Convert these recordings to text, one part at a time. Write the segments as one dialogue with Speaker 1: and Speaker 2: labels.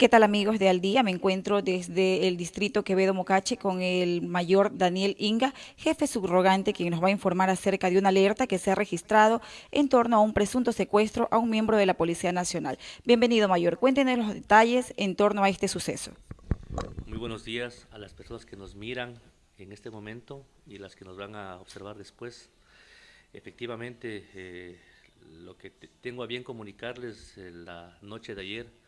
Speaker 1: ¿Qué tal amigos de Al Día? Me encuentro desde el distrito Quevedo Mocache con el mayor Daniel Inga, jefe subrogante, quien nos va a informar acerca de una alerta que se ha registrado en torno a un presunto secuestro a un miembro de la Policía Nacional. Bienvenido mayor, cuéntenos los detalles en torno a este suceso.
Speaker 2: Muy buenos días a las personas que nos miran en este momento y las que nos van a observar después. Efectivamente, eh, lo que tengo a bien comunicarles eh, la noche de ayer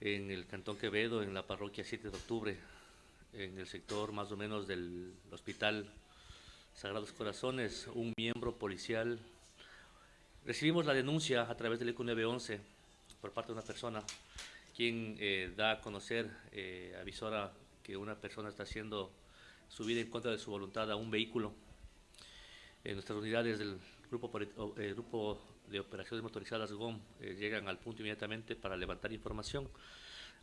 Speaker 2: en el Cantón Quevedo, en la parroquia 7 de octubre, en el sector más o menos del Hospital Sagrados Corazones, un miembro policial. Recibimos la denuncia a través del ECU 911 por parte de una persona, quien eh, da a conocer, eh, avisora que una persona está haciendo subida en contra de su voluntad a un vehículo. En nuestras unidades del grupo, eh, grupo de operaciones motorizadas GOM eh, llegan al punto inmediatamente para levantar información,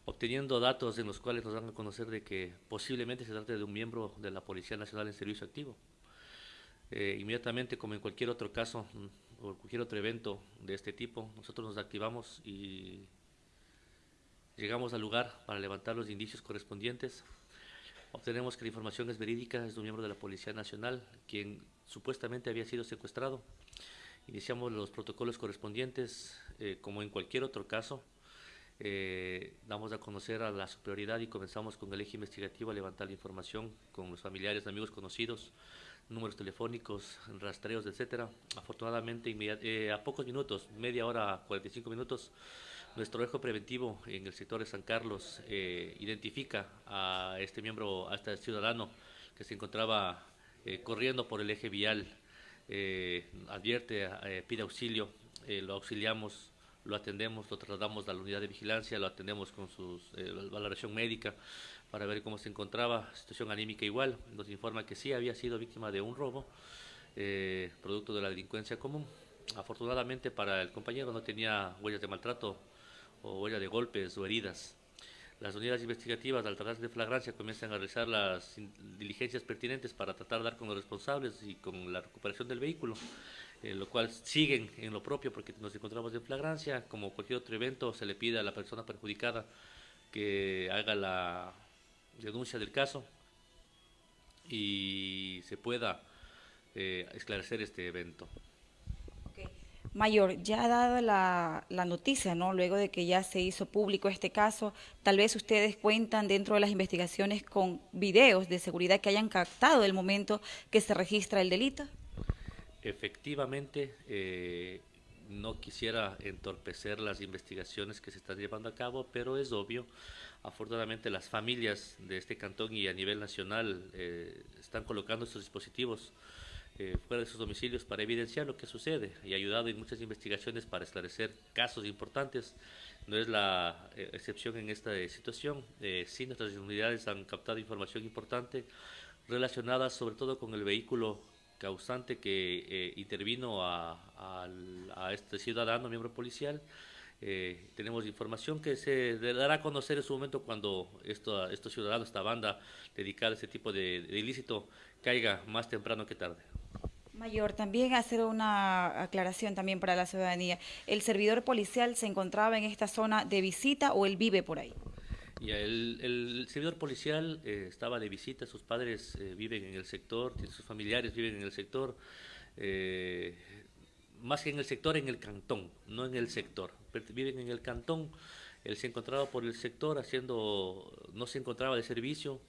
Speaker 2: obteniendo datos en los cuales nos dan a conocer de que posiblemente se trate de un miembro de la Policía Nacional en servicio activo. Eh, inmediatamente, como en cualquier otro caso mm, o cualquier otro evento de este tipo, nosotros nos activamos y llegamos al lugar para levantar los indicios correspondientes. Obtenemos que la información es verídica, es de un miembro de la Policía Nacional, quien supuestamente había sido secuestrado. Iniciamos los protocolos correspondientes, eh, como en cualquier otro caso. Eh, damos a conocer a la superioridad y comenzamos con el eje investigativo a levantar la información con los familiares, amigos conocidos, números telefónicos, rastreos, etcétera. Afortunadamente, eh, a pocos minutos, media hora, 45 minutos, nuestro eje preventivo en el sector de San Carlos identifica a este miembro, a este ciudadano que se encontraba corriendo por el eje vial eh, advierte, eh, pide auxilio, eh, lo auxiliamos, lo atendemos, lo trasladamos a la unidad de vigilancia, lo atendemos con su valoración médica para ver cómo se encontraba, situación anímica igual, nos informa que sí había sido víctima de un robo, producto de la delincuencia común. Afortunadamente para el compañero no tenía huellas de maltrato o huellas de golpes o heridas. Las unidades investigativas, al tratarse de flagrancia, comienzan a realizar las diligencias pertinentes para tratar de dar con los responsables y con la recuperación del vehículo, eh, lo cual siguen en lo propio porque nos encontramos en flagrancia. Como cualquier otro evento, se le pide a la persona perjudicada que haga la denuncia del caso y se pueda eh, esclarecer este evento.
Speaker 1: Mayor, ya ha dado la, noticia, ¿no? Luego de que ya se hizo público este caso, tal vez ustedes cuentan dentro de las investigaciones con videos de seguridad que hayan captado el momento que se registra el delito.
Speaker 2: Efectivamente, eh, no quisiera entorpecer las investigaciones que se están llevando a cabo, pero es obvio, afortunadamente las familias de este cantón y a nivel nacional eh, están colocando estos dispositivos eh, fuera de sus domicilios para evidenciar lo que sucede y ha ayudado en muchas investigaciones para esclarecer casos importantes. No es la eh, excepción en esta eh, situación. sí, nuestras unidades han captado información importante relacionada sobre todo con el vehículo causante que intervino a, este ciudadano, miembro policial. tenemos información que se dará a conocer en su momento cuando esto, estos ciudadanos, esta banda dedicada a este tipo de ilícito, caiga más temprano que tarde.
Speaker 1: Mayor, también hacer una aclaración también para la ciudadanía. ¿El servidor policial se encontraba en esta zona de visita o él vive por ahí?
Speaker 2: el, servidor policial eh, estaba de visita, sus padres eh, viven en el sector, sus familiares viven en el sector, eh, más que en el sector, en el cantón, no en el sector, viven en el cantón, él se encontraba por el sector haciendo, no se encontraba de servicio,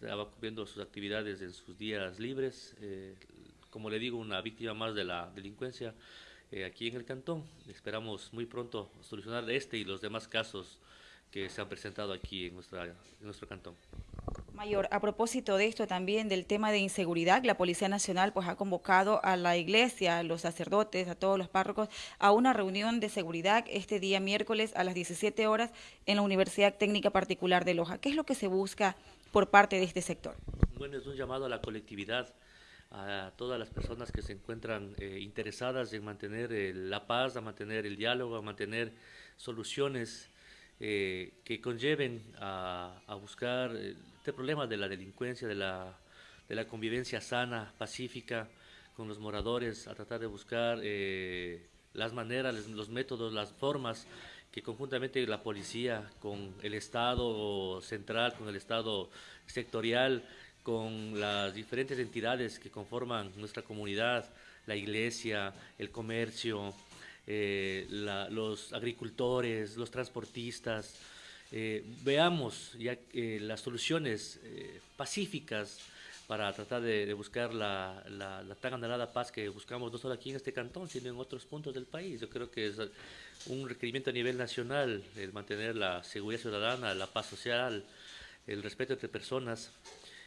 Speaker 2: estaba cumpliendo sus actividades en sus días libres, como le digo, una víctima más de la delincuencia eh, aquí en el cantón. Esperamos muy pronto solucionar este y los demás casos que se han presentado aquí en, nuestra, en nuestro cantón.
Speaker 1: Mayor, a propósito de esto también del tema de inseguridad, la Policía Nacional pues ha convocado a la iglesia, a los sacerdotes, a todos los párrocos a una reunión de seguridad este día miércoles a las 17 horas en la Universidad Técnica Particular de Loja. ¿Qué es lo que se busca por parte de este sector?
Speaker 2: Bueno, es un llamado a la colectividad a todas las personas que se encuentran eh, interesadas en mantener eh, la paz, a mantener el diálogo, a mantener soluciones eh, que conlleven a, buscar este problema de la delincuencia, de la, de la, convivencia sana, pacífica con los moradores, a tratar de buscar las maneras, los métodos, las formas que conjuntamente la policía con el Estado central, con el Estado sectorial, con las diferentes entidades que conforman nuestra comunidad, la iglesia, el comercio, eh, los agricultores, los transportistas, eh, veamos ya las soluciones eh, pacíficas para tratar de, buscar la, tan anhelada paz que buscamos no solo aquí en este cantón, sino en otros puntos del país. Yo creo que es un requerimiento a nivel nacional el mantener la seguridad ciudadana, la paz social, el respeto entre personas.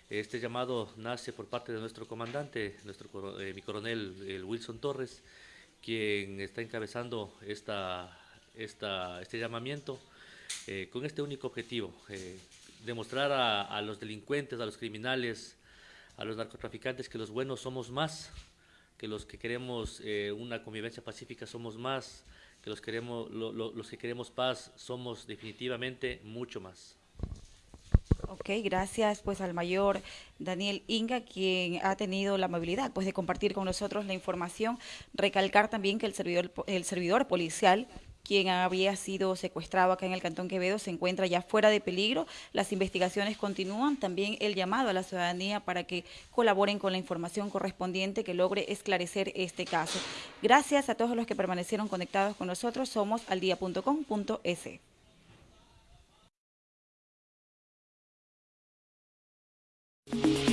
Speaker 2: Este llamado nace por parte de nuestro comandante, nuestro, eh, mi coronel Wilson Torres, quien está encabezando esta, este llamamiento eh, con este único objetivo, eh, demostrar a, los delincuentes, a los criminales, a los narcotraficantes que los buenos somos más, que los que queremos una convivencia pacífica somos más, que los, queremos, los que queremos paz somos definitivamente mucho más.
Speaker 1: Ok, gracias pues al mayor Daniel Inga, quien ha tenido la amabilidad pues de compartir con nosotros la información. Recalcar también que el servidor, el servidor policial quien había sido secuestrado acá en el Cantón Quevedo, se encuentra ya fuera de peligro. Las investigaciones continúan. También el llamado a la ciudadanía para que colaboren con la información correspondiente que logre esclarecer este caso. Gracias a todos los que permanecieron conectados con nosotros. Somos aldía.com.es. Yeah.